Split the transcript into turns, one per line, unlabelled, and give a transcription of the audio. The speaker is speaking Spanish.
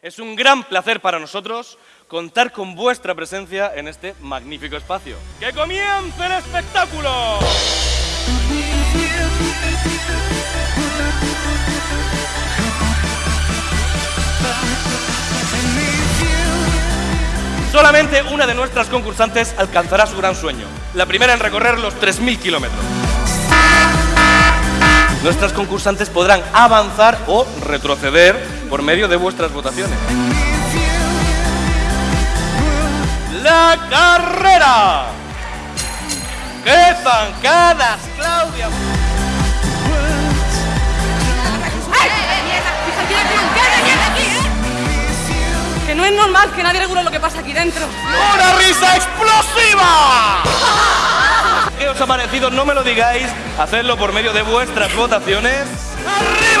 Es un gran placer para nosotros contar con vuestra presencia en este magnífico espacio. ¡Que comience el espectáculo! Solamente una de nuestras concursantes alcanzará su gran sueño, la primera en recorrer los 3.000 kilómetros. Nuestras concursantes podrán avanzar o retroceder por medio de vuestras votaciones. La carrera. ¡Qué zancadas, Claudia!
Que no es normal que nadie regule lo que pasa aquí dentro.
¡Una risa explosiva! ¿Qué os ha parecido? No me lo digáis. Hacedlo por medio de vuestras votaciones. ¡Arriba